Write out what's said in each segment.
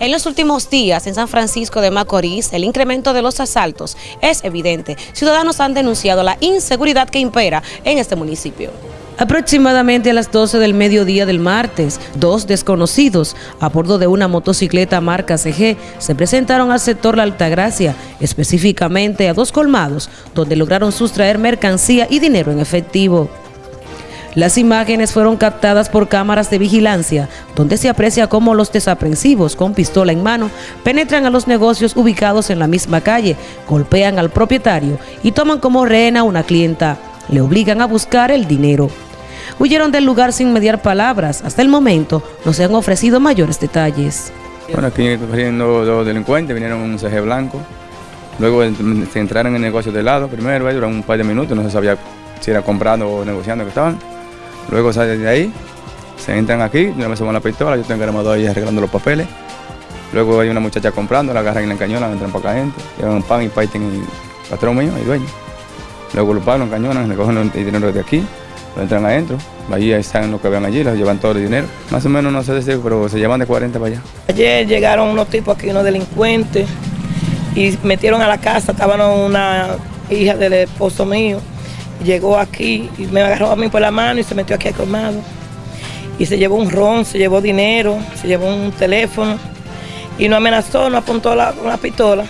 En los últimos días en San Francisco de Macorís, el incremento de los asaltos es evidente. Ciudadanos han denunciado la inseguridad que impera en este municipio. Aproximadamente a las 12 del mediodía del martes, dos desconocidos a bordo de una motocicleta marca CG se presentaron al sector La Altagracia, específicamente a dos colmados, donde lograron sustraer mercancía y dinero en efectivo. Las imágenes fueron captadas por cámaras de vigilancia, donde se aprecia cómo los desaprensivos con pistola en mano penetran a los negocios ubicados en la misma calle, golpean al propietario y toman como rehén a una clienta. Le obligan a buscar el dinero. Huyeron del lugar sin mediar palabras. Hasta el momento no se han ofrecido mayores detalles. Bueno, aquí corriendo dos delincuentes, vinieron un CG blanco. Luego se entraron en el negocio de lado primero, duraron un par de minutos, no se sabía si era comprando o negociando que estaban. Luego salen de ahí, se entran aquí, yo me subo la pistola, yo tengo armado ahí arreglando los papeles. Luego hay una muchacha comprando, la agarran en la encañonan, entran para acá gente, llevan pan y paiten y patrón mío y dueño. Luego lo pagan, encañonan, recogen el dinero de aquí, lo entran adentro, ahí están los que vean allí, les llevan todo el dinero. Más o menos no sé decir, pero se llevan de 40 para allá. Ayer llegaron unos tipos aquí, unos delincuentes, y metieron a la casa, estaban una hija del esposo mío, llegó aquí y me agarró a mí por la mano y se metió aquí al colmado. Y se llevó un ron, se llevó dinero, se llevó un teléfono y nos amenazó, nos apuntó la, la pistola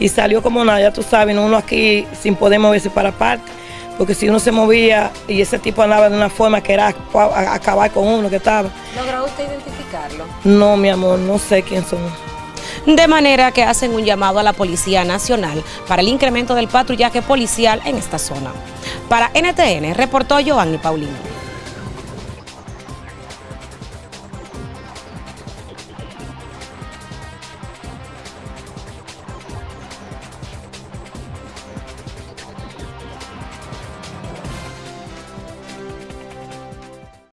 y salió como nada, ya tú sabes, uno aquí sin poder moverse para parte, porque si uno se movía y ese tipo andaba de una forma que era acabar con uno que estaba. ¿Logró usted identificarlo? No, mi amor, no sé quién son. De manera que hacen un llamado a la Policía Nacional para el incremento del patrullaje policial en esta zona. Para NTN, reportó Giovanni Paulino.